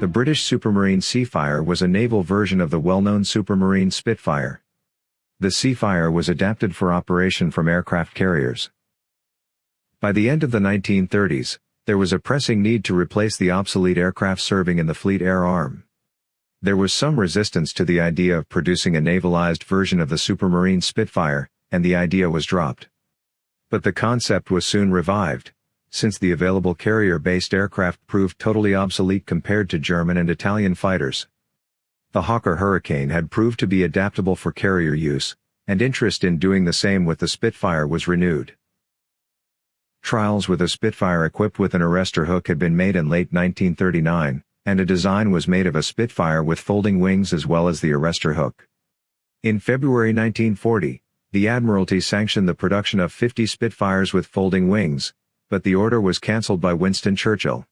The British Supermarine Seafire was a naval version of the well-known Supermarine Spitfire. The Seafire was adapted for operation from aircraft carriers. By the end of the 1930s, there was a pressing need to replace the obsolete aircraft serving in the Fleet Air Arm. There was some resistance to the idea of producing a navalized version of the Supermarine Spitfire, and the idea was dropped. But the concept was soon revived, since the available carrier-based aircraft proved totally obsolete compared to German and Italian fighters. The Hawker Hurricane had proved to be adaptable for carrier use, and interest in doing the same with the Spitfire was renewed. Trials with a Spitfire equipped with an arrestor hook had been made in late 1939, and a design was made of a Spitfire with folding wings as well as the arrestor hook. In February 1940, the Admiralty sanctioned the production of 50 Spitfires with folding wings, but the order was cancelled by Winston Churchill.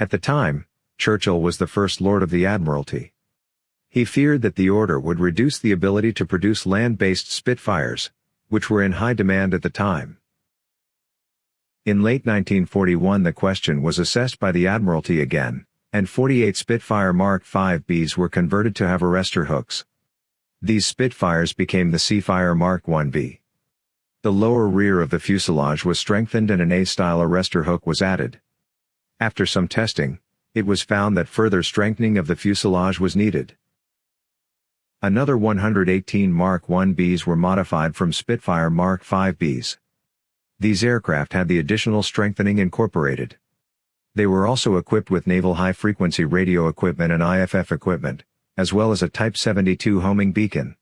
At the time, Churchill was the First Lord of the Admiralty. He feared that the order would reduce the ability to produce land-based Spitfires, which were in high demand at the time. In late 1941 the question was assessed by the Admiralty again, and 48 Spitfire Mark V Bs were converted to have arrestor hooks. These Spitfires became the Seafire Mark 1B. The lower rear of the fuselage was strengthened and an A-style arrestor hook was added. After some testing, it was found that further strengthening of the fuselage was needed. Another 118 Mark 1Bs were modified from Spitfire Mark 5Bs. These aircraft had the additional strengthening incorporated. They were also equipped with naval high-frequency radio equipment and IFF equipment, as well as a Type 72 homing beacon.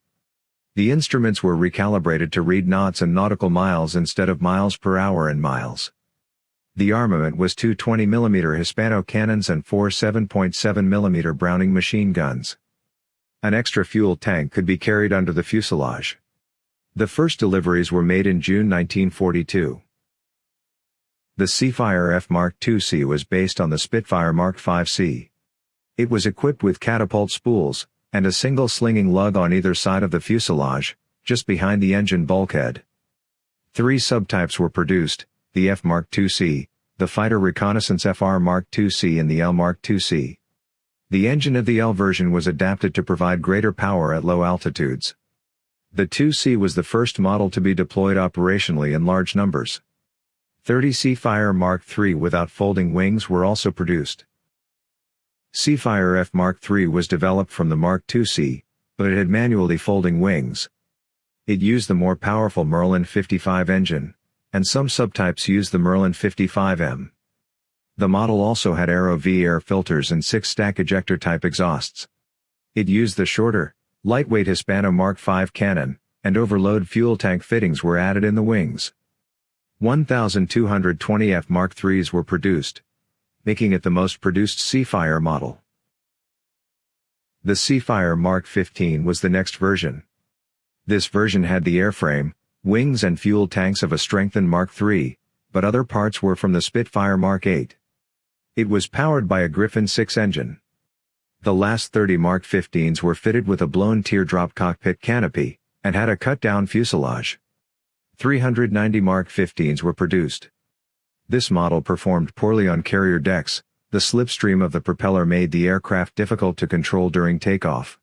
The instruments were recalibrated to read knots and nautical miles instead of miles per hour and miles. The armament was two 20mm Hispano cannons and four 7.7mm Browning machine guns. An extra fuel tank could be carried under the fuselage. The first deliveries were made in June 1942. The Seafire F Mark II-C was based on the Spitfire Mark V-C. It was equipped with catapult spools, and a single slinging lug on either side of the fuselage, just behind the engine bulkhead. Three subtypes were produced, the F Mark II-C, the Fighter Reconnaissance FR Mark II-C and the L Mark II-C. The engine of the L version was adapted to provide greater power at low altitudes. The 2C was the first model to be deployed operationally in large numbers. 30 Seafire Mark III without folding wings were also produced. Seafire F Mark III was developed from the Mark II-C, but it had manually folding wings. It used the more powerful Merlin 55 engine, and some subtypes used the Merlin 55M. The model also had Aero V air filters and six-stack ejector type exhausts. It used the shorter, lightweight Hispano Mark V cannon, and overload fuel tank fittings were added in the wings. 1,220 F Mark IIIs were produced, making it the most produced Seafire model. The Seafire Mark 15 was the next version. This version had the airframe, wings and fuel tanks of a strengthened Mark III, but other parts were from the Spitfire Mark 8. It was powered by a Griffon 6 engine. The last 30 Mark 15s were fitted with a blown teardrop cockpit canopy, and had a cut-down fuselage. 390 Mark 15s were produced. This model performed poorly on carrier decks, the slipstream of the propeller made the aircraft difficult to control during takeoff.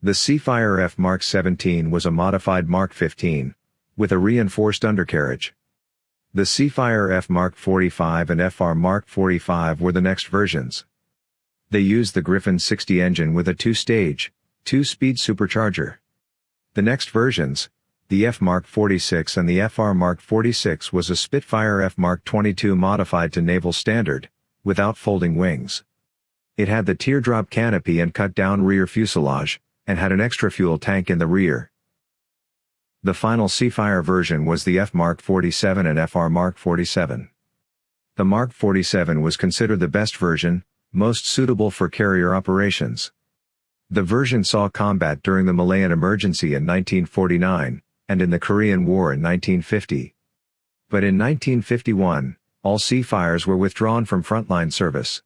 The Seafire F Mark 17 was a modified Mark 15, with a reinforced undercarriage. The Seafire F Mark 45 and FR Mark 45 were the next versions. They used the Griffon 60 engine with a two-stage, two-speed supercharger. The next versions, the F Mark 46 and the FR Mark 46 was a Spitfire F Mark 22 modified to naval standard, without folding wings. It had the teardrop canopy and cut-down rear fuselage, and had an extra fuel tank in the rear. The final Seafire version was the F Mark 47 and FR Mark 47. The Mark 47 was considered the best version, most suitable for carrier operations. The version saw combat during the Malayan Emergency in 1949, and in the Korean War in 1950. But in 1951, all Seafires were withdrawn from frontline service.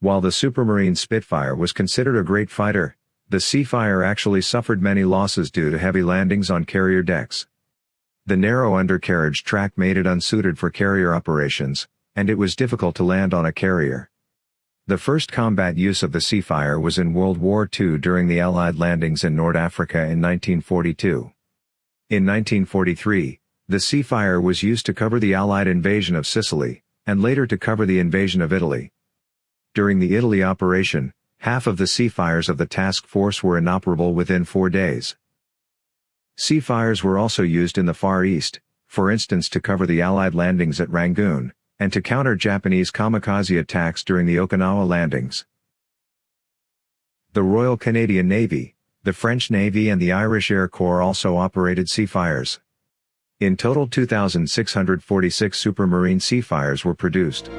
While the Supermarine Spitfire was considered a great fighter, the Seafire actually suffered many losses due to heavy landings on carrier decks. The narrow undercarriage track made it unsuited for carrier operations, and it was difficult to land on a carrier. The first combat use of the Seafire was in World War II during the Allied landings in North Africa in 1942. In 1943, the Seafire was used to cover the Allied invasion of Sicily, and later to cover the invasion of Italy. During the Italy operation, half of the Seafires of the task force were inoperable within four days. Seafires were also used in the Far East, for instance to cover the Allied landings at Rangoon, and to counter Japanese kamikaze attacks during the Okinawa landings. The Royal Canadian Navy, the French Navy and the Irish Air Corps also operated Seafires. In total 2,646 Supermarine Seafires were produced.